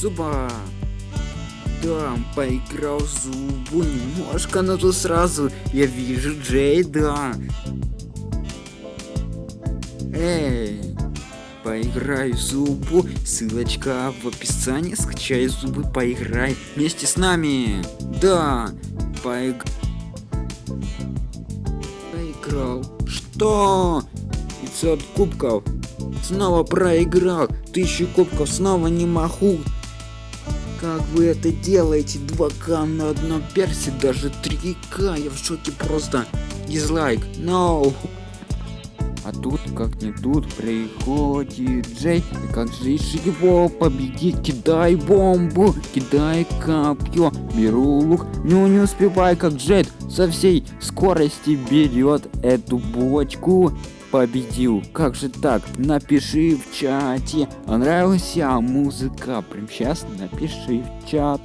Зуба. Да, поиграл зубу немножко, но тут сразу я вижу Джейда. Эй, поиграй в зубу, ссылочка в описании, скачай зубы, поиграй вместе с нами. Да, поиг... Поиграл. Что? 500 кубков. Снова проиграл. Тысячу кубков снова не могу. Как вы это делаете? 2К на одном персе, даже 3К. Я в шоке просто. Дизлайк. No. А тут, как не тут, приходит Джей. И как же его победить? Кидай бомбу, кидай копье. Беру лук, но не успевай, как Джет со всей скорости берет эту бочку. Победил. Как же так? Напиши в чате. Понравилась музыка? Прям сейчас напиши в чат.